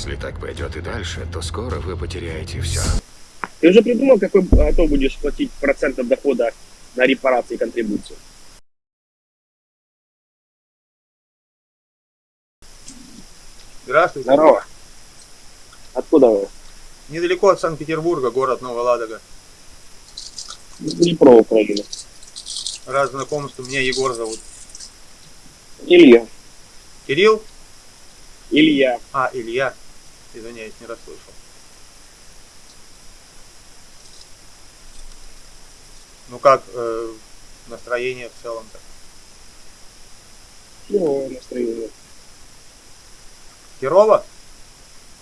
Если так пойдет и дальше, то скоро вы потеряете все. Ты уже придумал, какой готов будешь платить процентов дохода на репарации и контрибуцию? Здравствуйте. Здорово. Откуда вы? Недалеко от Санкт-Петербурга, город Новая Ладога. Днепро, Украина. Раз знакомство, меня Егор зовут. Илья. Кирилл? Илья. А, Илья. Извиняюсь, не расслышал. Ну как э, настроение в целом-то? Ну, настроение. Херово?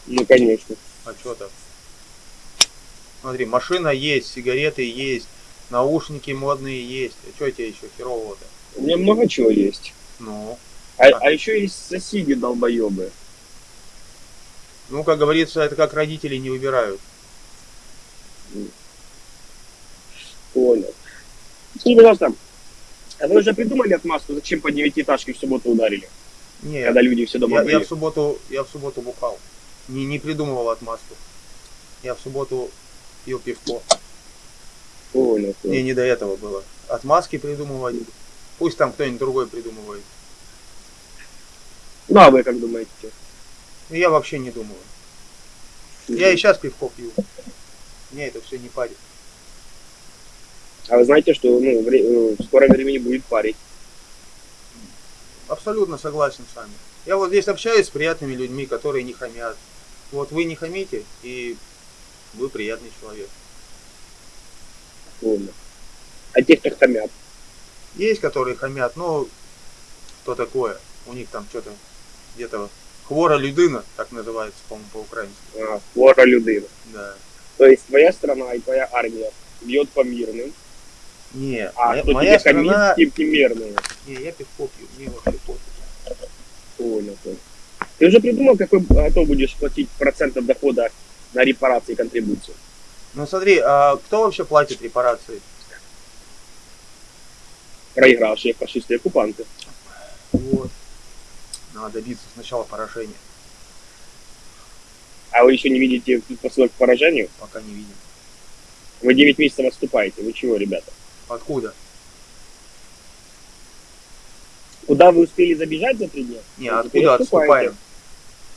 Ну, конечно. А что так? Смотри, машина есть, сигареты есть, наушники модные есть. А что тебе еще херового-то? У меня много чего есть. Ну, А, а еще есть соседи долбоебы. Ну, как говорится, это как родители не выбирают. Понял. Скажи, пожалуйста, а вы уже придумали отмазку, зачем по девятиэтажке в субботу ударили? Не, Когда люди все дома я, были? я в субботу, я в субботу бухал. Не, не придумывал отмазку. Я в субботу пил пивко. Понял. Мне не до этого было. Отмазки придумывать. Пусть там кто-нибудь другой придумывает. Ну, а вы как думаете? Но я вообще не думаю. Я и сейчас пивко пью. Мне это все не парит. А вы знаете, что ну, э, в скором времени будет парить? Абсолютно согласен с вами. Я вот здесь общаюсь с приятными людьми, которые не хамят. Вот вы не хамите, и вы приятный человек. Понял. А те, кто хамят? Есть, которые хамят, но что такое? У них там что-то где-то хвора людина, так называется, по-моему, по-украински. А, хвора людина. Да. То есть твоя страна и твоя армия бьет по мирным, Не, а моя, моя страна... тем немирные. Не, я пивко пью, мне вообще пофиг. Понял, понял. Ты уже придумал, какой готов будешь платить процентов дохода на репарации и контрибуцию? Ну смотри, а кто вообще платит репарации? Проигравшие фашисты и оккупанты. Вот. Надо добиться сначала поражения, А вы еще не видите предпосылок к поражению? пока не видим. Вы 9 месяцев отступаете. Вы чего, ребята? Откуда? Куда вы успели забежать за три дня? Не, Вы откуда отступаем?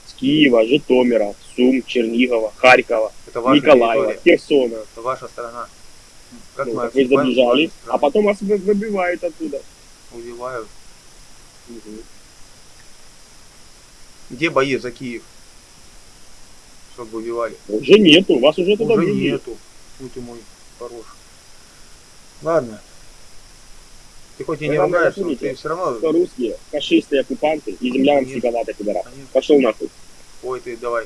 С Киева, Житомира, Сум, Чернигова, Харькова, Это ваша Николаева, территория, Херсона. это ваша страна. Как Ну, мы вы забежали, а потом вас вы- выбивают оттуда. Убивают. Где бои за Киев? Чтобы убивали. Уже нету, вас уже туда Уже ввели. нету. Будь мой хороший. Ладно. Ты хоть и не ругаешься, но ты все равно... Что русские, фашисты, оккупанты, и земля вам Конечно. всегда пидорас. Конечно. Пошел нахуй. Ой, ты давай.